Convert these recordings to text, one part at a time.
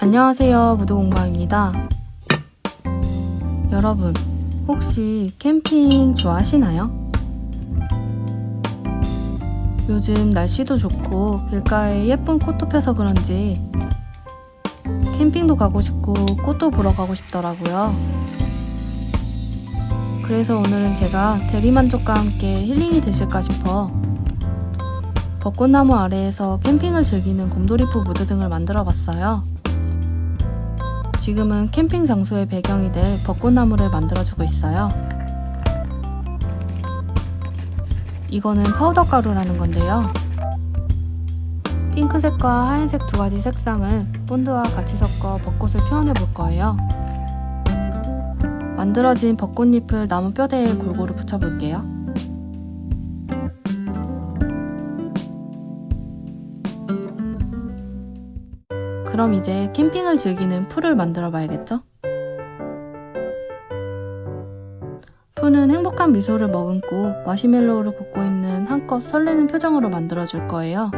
안녕하세요 무도공방입니다 여러분 혹시 캠핑 좋아하시나요? 요즘 날씨도 좋고 길가에 예쁜 꽃도 펴서 그런지 캠핑도 가고 싶고 꽃도 보러 가고 싶더라고요 그래서 오늘은 제가 대리만족과 함께 힐링이 되실까 싶어 벚꽃나무 아래에서 캠핑을 즐기는 곰돌이 푸 무드등을 만들어 봤어요. 지금은 캠핑 장소의 배경이 될 벚꽃나무를 만들어주고 있어요. 이거는 파우더 가루라는 건데요. 핑크색과 하얀색 두 가지 색상을 본드와 같이 섞어 벚꽃을 표현해 볼 거예요. 만들어진 벚꽃잎을 나무 뼈대에 골고루 붙여볼게요. 그럼 이제 캠핑을 즐기는 풀을 만들어 봐야겠죠? 푸는 행복한 미소를 머금고 마시멜로우를 굽고 있는 한껏 설레는 표정으로 만들어 줄 거예요.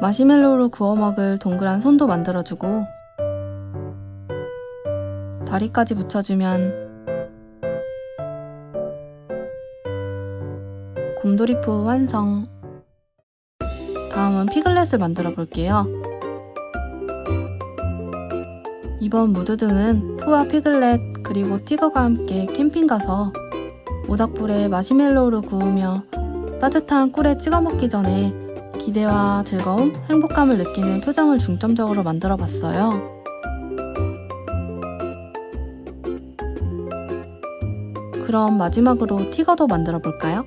마시멜로우로 구워 먹을 동그란 손도 만들어주고 다리까지 붙여주면 곰돌이푸 완성 다음은 피글렛을 만들어 볼게요 이번 무드등은 푸와 피글렛 그리고 티거가 함께 캠핑 가서 모닥불에 마시멜로우를 구우며 따뜻한 꿀에 찍어 먹기 전에 기대와 즐거움, 행복감을 느끼는 표정을 중점적으로 만들어 봤어요. 그럼 마지막으로 티거도 만들어 볼까요?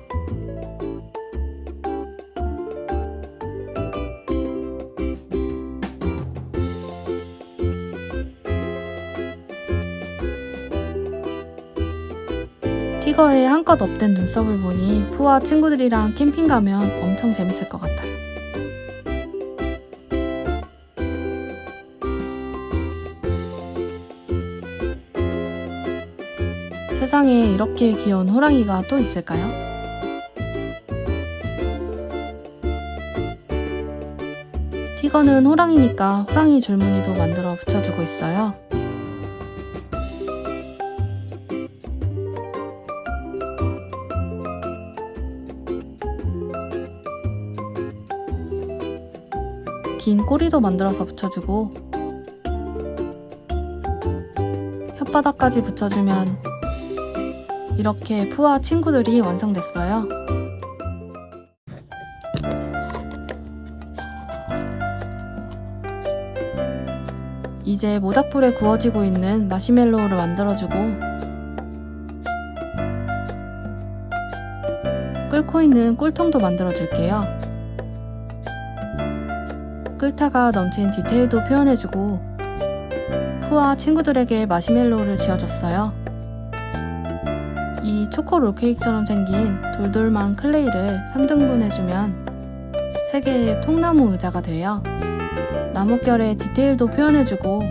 티거에 한껏 업된 눈썹을 보니 푸와 친구들이랑 캠핑 가면 엄청 재밌을 것 같아요. 세상에 이렇게 귀여운 호랑이가 또 있을까요? 티거는 호랑이니까 호랑이 줄무늬도 만들어 붙여주고 있어요. 긴 꼬리도 만들어서 붙여주고 혓바닥까지 붙여주면 이렇게 푸와 친구들이 완성됐어요. 이제 모닥불에 구워지고 있는 마시멜로우를 만들어주고 끓고 있는 꿀통도 만들어줄게요. 끓다가 넘친 디테일도 표현해주고 푸와 친구들에게 마시멜로우를 지어줬어요. 이 초코 롤 케이크처럼 생긴 돌돌만 클레이를 3등분 해주면 3개의 통나무 의자가 돼요. 나뭇결에 디테일도 표현해주고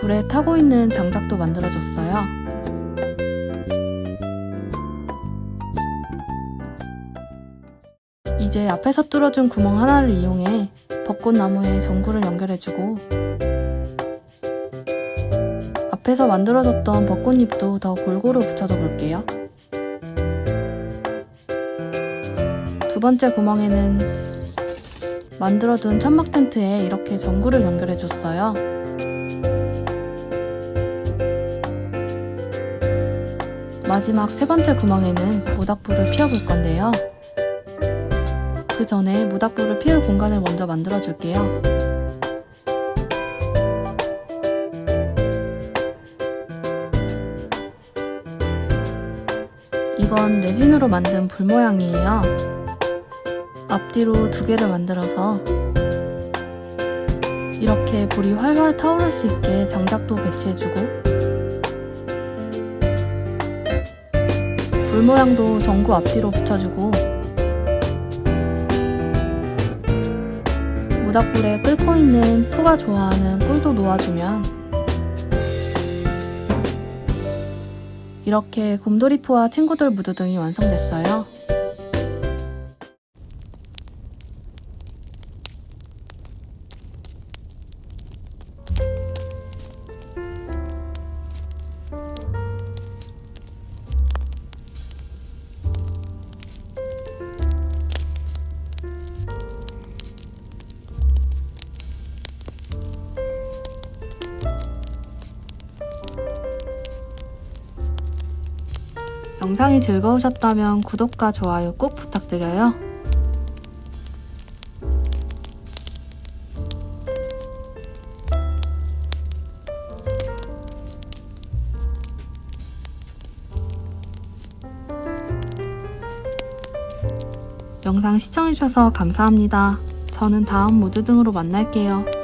불에 타고 있는 장작도 만들어줬어요. 이제 앞에서 뚫어준 구멍 하나를 이용해 벚꽃나무에 전구를 연결해주고 앞에서 만들어줬던 벚꽃잎도 더 골고루 붙여줘 볼게요. 두 번째 구멍에는 만들어둔 천막 텐트에 이렇게 전구를 연결해줬어요. 마지막 세 번째 구멍에는 모닥불을 피워볼 건데요. 그 전에 모닥불을 피울 공간을 먼저 만들어줄게요. 이건 레진으로 만든 불 모양이에요. 앞뒤로 두 개를 만들어서 이렇게 불이 활활 타오를 수 있게 장작도 배치해주고 불 모양도 전구 앞뒤로 붙여주고 모닥불에 끓고 있는 푸가 좋아하는 꿀도 놓아주면 이렇게 곰돌이푸와 친구들 무드 등이 완성됐어요. 영상이 즐거우셨다면 구독과 좋아요 꼭 부탁드려요. 영상 시청해주셔서 감사합니다. 저는 다음 무드 등으로 만날게요.